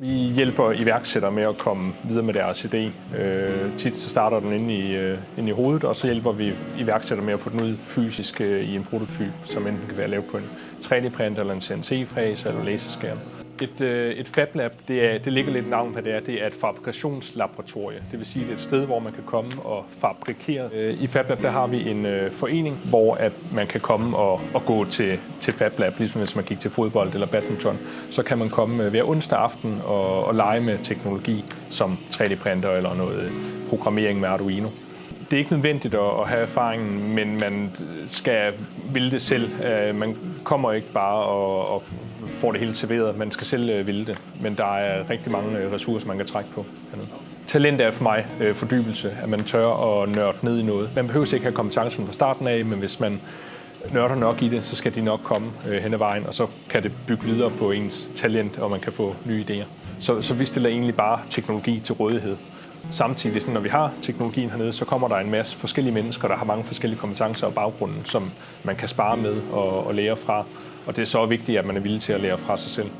Vi hjælper iværksættere med at komme videre med deres idé. Øh, tit så starter den inde i, øh, inde i hovedet, og så hjælper vi iværksættere med at få den ud fysisk øh, i en prototyp, som enten kan være lavet på en 3D-printer eller en CNC-fræs eller laserskærm. Et, øh, et FabLab, det, er, det ligger lidt navn på det er. Det er et fabrikationslaboratorie. Det vil sige, det er et sted, hvor man kan komme og fabrikere. Øh, I FabLab der har vi en øh, forening, hvor at man kan komme og, og gå til, til FabLab, ligesom hvis man gik til fodbold eller badminton. Så kan man komme hver onsdag aften og, og lege med teknologi som 3D-printer eller noget programmering med Arduino det er ikke nødvendigt at have erfaringen, men man skal ville det selv. Øh, man kommer ikke bare og, og får det hele serveret. Man skal selv øh, ville det, men der er rigtig mange øh, ressourcer, man kan trække på. Talent er for mig fordybelse, at man tør at nørde ned i noget. Man behøver ikke have kompetencen fra starten af, men hvis man nørder nok i det, så skal de nok komme hen ad vejen, og så kan det bygge videre på ens talent, og man kan få nye idéer. Så, så vi stiller egentlig bare teknologi til rådighed. Samtidig, når vi har teknologien hernede, så kommer der en masse forskellige mennesker, der har mange forskellige kompetencer og baggrunden, som man kan spare med og, og lære fra. Og det er så vigtigt, at man er villig til at lære fra sig selv.